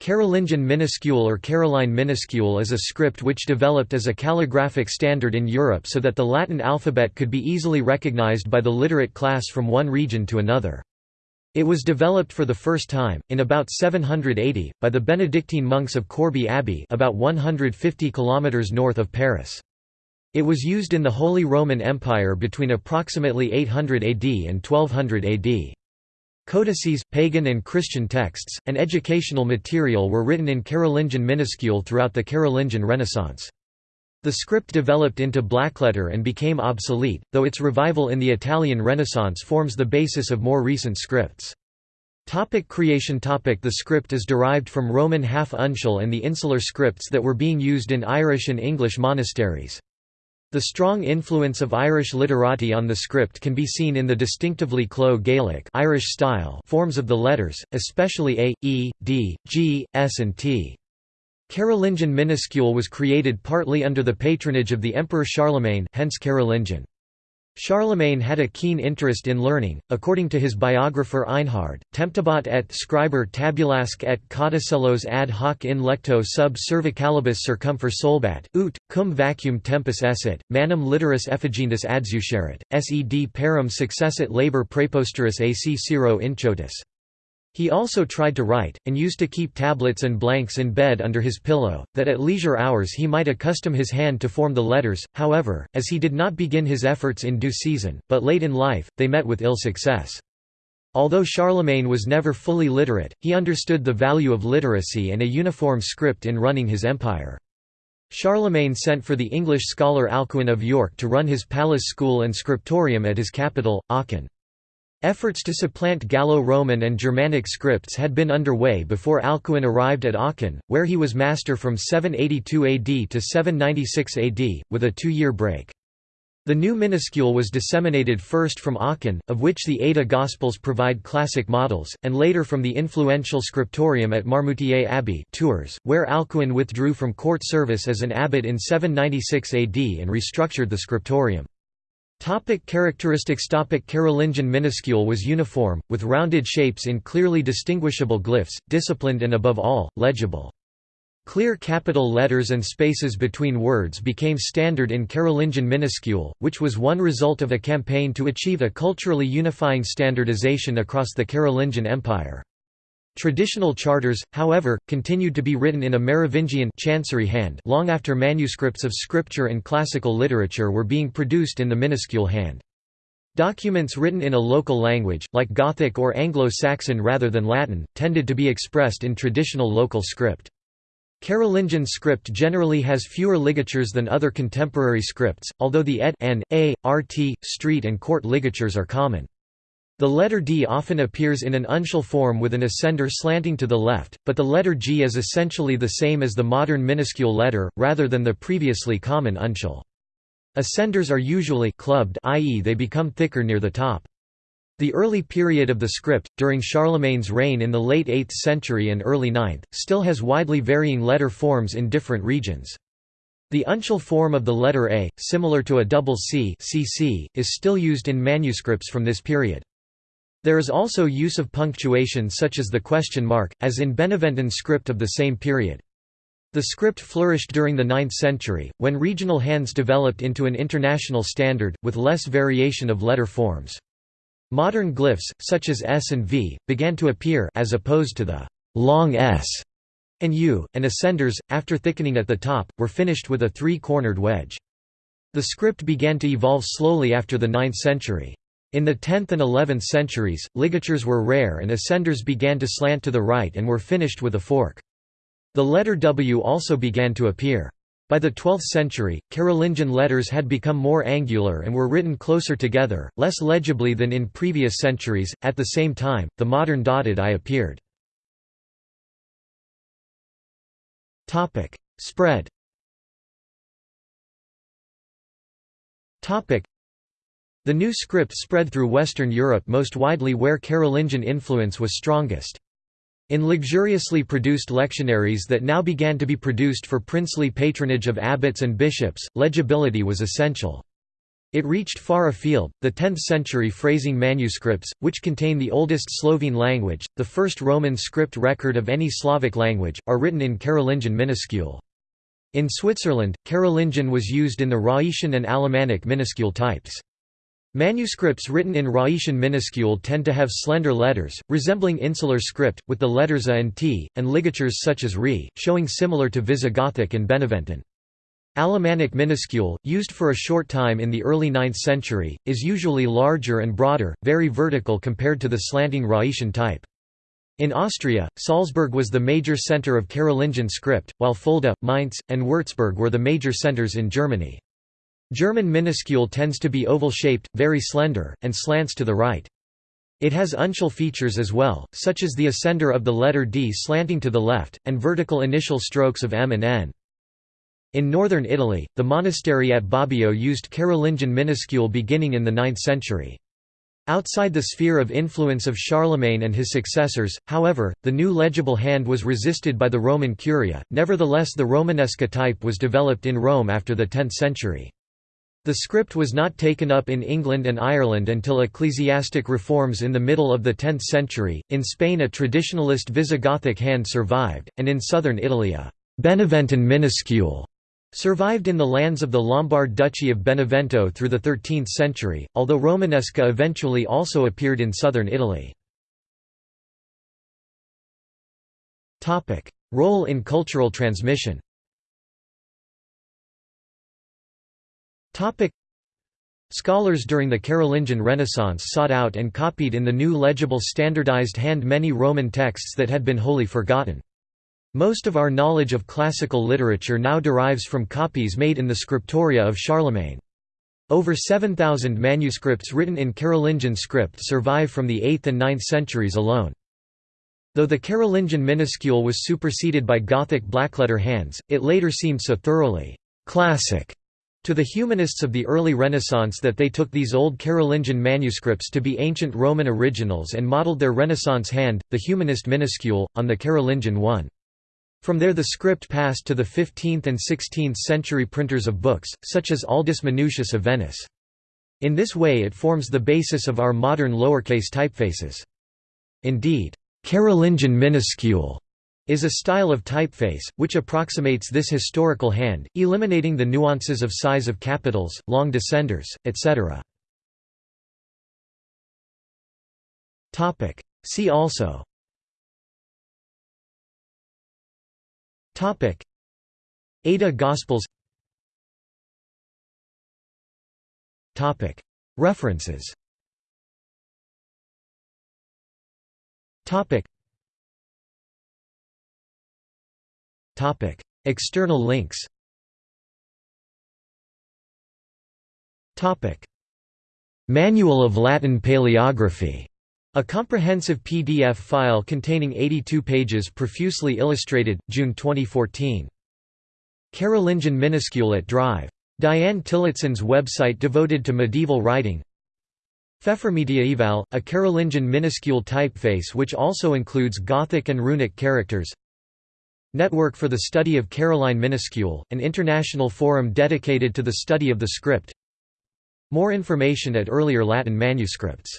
Carolingian minuscule or Caroline minuscule is a script which developed as a calligraphic standard in Europe so that the Latin alphabet could be easily recognized by the literate class from one region to another. It was developed for the first time, in about 780, by the Benedictine monks of Corbie Abbey about 150 km north of Paris. It was used in the Holy Roman Empire between approximately 800 AD and 1200 AD. Codices, pagan and Christian texts, and educational material were written in Carolingian minuscule throughout the Carolingian Renaissance. The script developed into blackletter and became obsolete, though its revival in the Italian Renaissance forms the basis of more recent scripts. Topic creation topic The script is derived from Roman half-uncial and the insular scripts that were being used in Irish and English monasteries. The strong influence of Irish literati on the script can be seen in the distinctively Clo Gaelic Irish style forms of the letters, especially A, E, D, G, S and T. Carolingian minuscule was created partly under the patronage of the Emperor Charlemagne hence Carolingian. Charlemagne had a keen interest in learning, according to his biographer Einhard, temptabat et scriber tabulasque et codicellos ad hoc in lecto sub cervicalibus circumfer solbat, ut, cum vacuum tempus esset, manum literis effigendus adsucerit, sed parum successit labor preposterus ac ciro inchotus. He also tried to write, and used to keep tablets and blanks in bed under his pillow, that at leisure hours he might accustom his hand to form the letters, however, as he did not begin his efforts in due season, but late in life, they met with ill success. Although Charlemagne was never fully literate, he understood the value of literacy and a uniform script in running his empire. Charlemagne sent for the English scholar Alcuin of York to run his palace school and scriptorium at his capital, Aachen. Efforts to supplant Gallo-Roman and Germanic scripts had been underway before Alcuin arrived at Aachen, where he was master from 782 AD to 796 AD, with a two-year break. The new minuscule was disseminated first from Aachen, of which the Ada Gospels provide classic models, and later from the influential scriptorium at Marmoutier Abbey Tours, where Alcuin withdrew from court service as an abbot in 796 AD and restructured the scriptorium. Topic characteristics Topic Carolingian minuscule was uniform, with rounded shapes in clearly distinguishable glyphs, disciplined and above all, legible. Clear capital letters and spaces between words became standard in Carolingian minuscule, which was one result of a campaign to achieve a culturally unifying standardization across the Carolingian Empire. Traditional charters, however, continued to be written in a Merovingian chancery hand long after manuscripts of scripture and classical literature were being produced in the minuscule hand. Documents written in a local language, like Gothic or Anglo-Saxon rather than Latin, tended to be expressed in traditional local script. Carolingian script generally has fewer ligatures than other contemporary scripts, although the ed, n, a, rt, street and court ligatures are common. The letter D often appears in an uncial form with an ascender slanting to the left, but the letter G is essentially the same as the modern minuscule letter, rather than the previously common uncial. Ascenders are usually clubbed i.e. they become thicker near the top. The early period of the script, during Charlemagne's reign in the late 8th century and early 9th, still has widely varying letter forms in different regions. The uncial form of the letter A, similar to a double C CC, is still used in manuscripts from this period. There is also use of punctuation such as the question mark, as in Beneventan script of the same period. The script flourished during the 9th century, when regional hands developed into an international standard, with less variation of letter forms. Modern glyphs, such as S and V, began to appear as opposed to the long S and U, and ascenders, after thickening at the top, were finished with a three-cornered wedge. The script began to evolve slowly after the 9th century. In the 10th and 11th centuries, ligatures were rare and ascenders began to slant to the right and were finished with a fork. The letter W also began to appear. By the 12th century, Carolingian letters had become more angular and were written closer together, less legibly than in previous centuries. At the same time, the modern dotted I appeared. Topic: Spread. Topic: the new script spread through Western Europe most widely where Carolingian influence was strongest. In luxuriously produced lectionaries that now began to be produced for princely patronage of abbots and bishops, legibility was essential. It reached far afield. The 10th century Freising manuscripts, which contain the oldest Slovene language, the first Roman script record of any Slavic language, are written in Carolingian minuscule. In Switzerland, Carolingian was used in the Rhaetian and Alemannic minuscule types. Manuscripts written in Rhaetian minuscule tend to have slender letters, resembling insular script, with the letters A and T, and ligatures such as Re, showing similar to Visigothic and Beneventan. Alemannic minuscule, used for a short time in the early 9th century, is usually larger and broader, very vertical compared to the slanting Rhaetian type. In Austria, Salzburg was the major centre of Carolingian script, while Fulda, Mainz, and Würzburg were the major centres in Germany. German minuscule tends to be oval-shaped, very slender, and slants to the right. It has uncial features as well, such as the ascender of the letter D slanting to the left, and vertical initial strokes of M and N. In northern Italy, the monastery at Bobbio used Carolingian minuscule beginning in the 9th century. Outside the sphere of influence of Charlemagne and his successors, however, the new legible hand was resisted by the Roman Curia, nevertheless the Romanesca type was developed in Rome after the 10th century. The script was not taken up in England and Ireland until ecclesiastic reforms in the middle of the 10th century. In Spain, a traditionalist Visigothic hand survived, and in southern Italy, a Beneventan minuscule Survived in the lands of the Lombard Duchy of Benevento through the 13th century, although Romanesca eventually also appeared in southern Italy. Role in cultural transmission Scholars during the Carolingian Renaissance sought out and copied in the new legible standardized hand many Roman texts that had been wholly forgotten. Most of our knowledge of classical literature now derives from copies made in the scriptoria of Charlemagne. Over 7,000 manuscripts written in Carolingian script survive from the 8th and 9th centuries alone. Though the Carolingian minuscule was superseded by Gothic blackletter hands, it later seemed so thoroughly «classic» to the humanists of the early Renaissance that they took these old Carolingian manuscripts to be ancient Roman originals and modeled their Renaissance hand, the humanist minuscule, on the Carolingian one. From there the script passed to the 15th and 16th century printers of books, such as Aldus Manutius of Venice. In this way it forms the basis of our modern lowercase typefaces. Indeed, Carolingian minuscule is a style of typeface, which approximates this historical hand, eliminating the nuances of size of capitals, long descenders, etc. See also Ada Gospels. References. External links. Manual of Latin Paleography. A comprehensive PDF file containing 82 pages profusely illustrated, June 2014. Carolingian minuscule at Drive. Dianne Tillotson's website devoted to medieval writing Pfeffermediaeval, a Carolingian minuscule typeface which also includes Gothic and runic characters Network for the Study of Caroline Minuscule, an international forum dedicated to the study of the script. More information at earlier Latin manuscripts